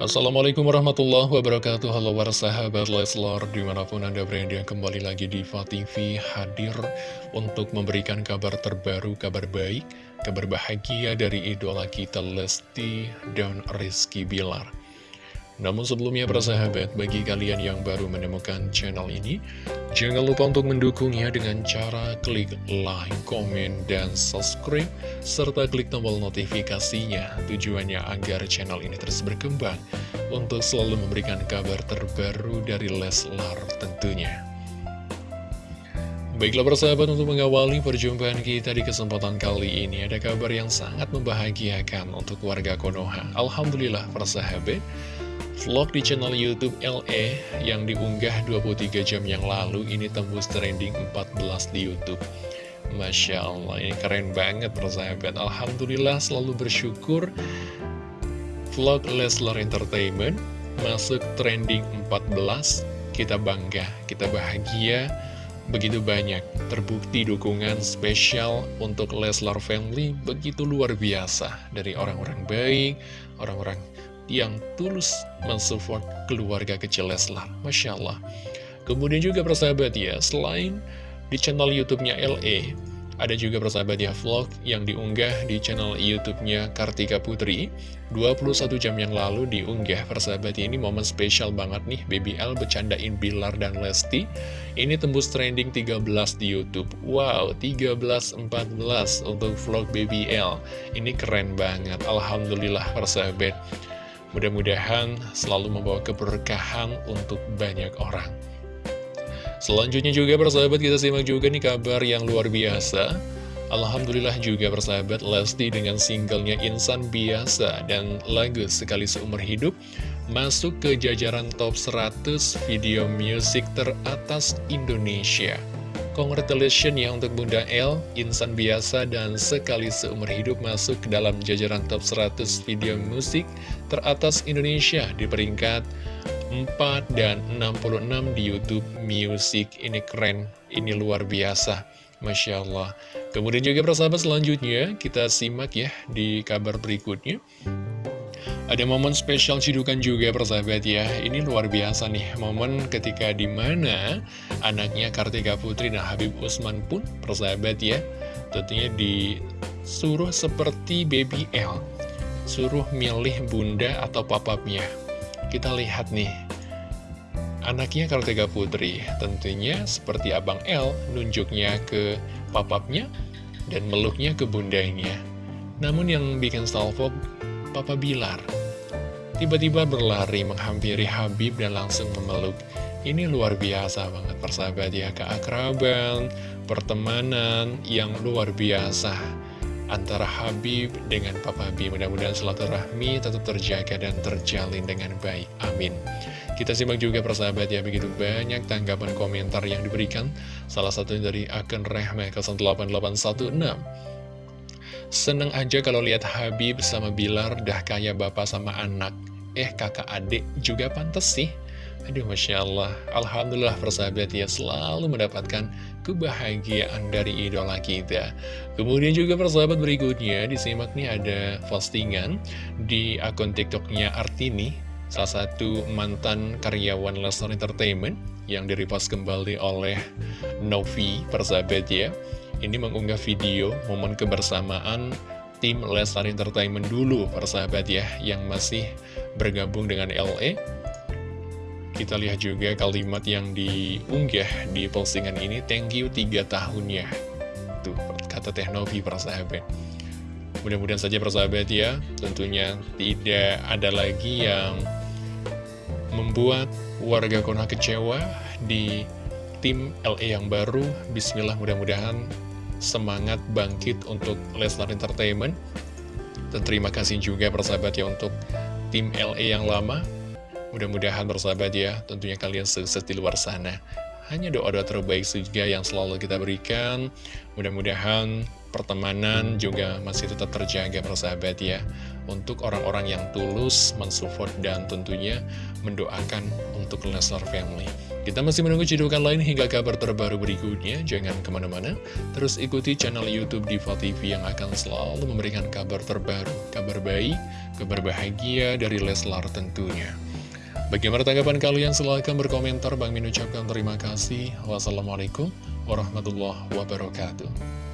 Assalamualaikum warahmatullahi wabarakatuh. Halo para sahabat Leslar Di mana pun anda berada kembali lagi di TV Hadir untuk memberikan kabar terbaru Kabar baik, kabar bahagia dari idola kita Lesti dan Rizky Bilar namun sebelumnya para sahabat, bagi kalian yang baru menemukan channel ini, jangan lupa untuk mendukungnya dengan cara klik like, komen, dan subscribe, serta klik tombol notifikasinya. Tujuannya agar channel ini terus berkembang untuk selalu memberikan kabar terbaru dari Leslar tentunya. Baiklah persahabat untuk mengawali perjumpaan kita di kesempatan kali ini Ada kabar yang sangat membahagiakan untuk warga Konoha Alhamdulillah persahabat Vlog di channel Youtube LE yang diunggah 23 jam yang lalu ini tembus trending 14 di Youtube. Masya Allah, ini keren banget persahabat. Alhamdulillah selalu bersyukur. Vlog Leslar Entertainment masuk trending 14 Kita bangga, kita bahagia. Begitu banyak terbukti dukungan spesial untuk Leslar Family begitu luar biasa. Dari orang-orang baik, orang-orang yang tulus mensupport keluarga kecil Leslar. Masya Allah. Kemudian juga persahabat ya, selain di channel YouTube-nya LE, ada juga persahabat ya vlog yang diunggah di channel YouTube-nya Kartika Putri. 21 jam yang lalu diunggah. Persahabat ini momen spesial banget nih Baby L bercandain Bilar dan Lesti. Ini tembus trending 13 di Youtube. Wow 13-14 untuk vlog Baby L. Ini keren banget. Alhamdulillah persahabat Mudah-mudahan selalu membawa keberkahan untuk banyak orang. Selanjutnya juga persahabat kita simak juga nih kabar yang luar biasa. Alhamdulillah juga persahabat Lesti dengan singlenya Insan Biasa dan lagu Sekali Seumur Hidup masuk ke jajaran top 100 video musik teratas Indonesia. Congratulations ya untuk Bunda L, Insan Biasa dan Sekali Seumur Hidup masuk ke dalam jajaran top 100 video musik teratas Indonesia di peringkat 4 dan 66 di Youtube Music. Ini keren, ini luar biasa. Masya Allah. Kemudian juga persahabat selanjutnya kita simak ya di kabar berikutnya. Ada momen spesial cidukan juga persahabat ya. Ini luar biasa nih Momen ketika di mana anaknya Kartika Putri dan Habib Usman pun persahabat ya Tentunya disuruh seperti baby L. Suruh milih bunda atau papapnya. Kita lihat nih Anaknya Kartika Putri tentunya seperti Abang L Nunjuknya ke papapnya dan meluknya ke bundanya. Namun yang bikin salvo Papa Bilar tiba-tiba berlari menghampiri Habib dan langsung memeluk. Ini luar biasa banget persahabat ya, keakraban, pertemanan yang luar biasa antara Habib dengan Papa B. Mudah-mudahan silaturahmi tetap terjaga dan terjalin dengan baik. Amin. Kita simak juga persahabat ya, begitu banyak tanggapan komentar yang diberikan. Salah satunya dari akun Rehme 08816. Seneng aja kalau lihat Habib sama Bilar dah kayak bapak sama anak. Eh kakak adik juga pantas sih. Aduh Masya Allah. Alhamdulillah persahabat ya selalu mendapatkan kebahagiaan dari idola kita. Kemudian juga persahabat berikutnya disimak nih ada postingan di akun tiktoknya Artini Salah satu mantan karyawan Lesnar Entertainment yang direpost kembali oleh Novi persahabat ya. Ini mengunggah video momen kebersamaan tim Lesnar Entertainment dulu persahabat ya yang masih bergabung dengan LE kita lihat juga kalimat yang diunggah di postingan ini thank you 3 tahunnya tuh kata Teknovi persahabat. Mudah-mudahan saja persahabat ya tentunya tidak ada lagi yang membuat warga Kona kecewa di tim LE yang baru. Bismillah mudah-mudahan semangat bangkit untuk Lesnar Entertainment. Dan terima kasih juga persahabat ya untuk tim LE yang lama. Mudah-mudahan persahabat ya tentunya kalian sukses di luar sana. Hanya doa-doa terbaik juga yang selalu kita berikan. Mudah-mudahan pertemanan juga masih tetap terjaga persahabat ya. Untuk orang-orang yang tulus mensupport dan tentunya mendoakan untuk Lesnar Family Kita masih menunggu cidukan lain hingga kabar terbaru berikutnya. Jangan ke mana-mana, terus ikuti channel Youtube Diva TV yang akan selalu memberikan kabar terbaru, kabar baik, kabar bahagia dari Leslar tentunya. Bagaimana tanggapan kalian? Silahkan berkomentar. Bang Min ucapkan terima kasih. Wassalamualaikum warahmatullahi wabarakatuh.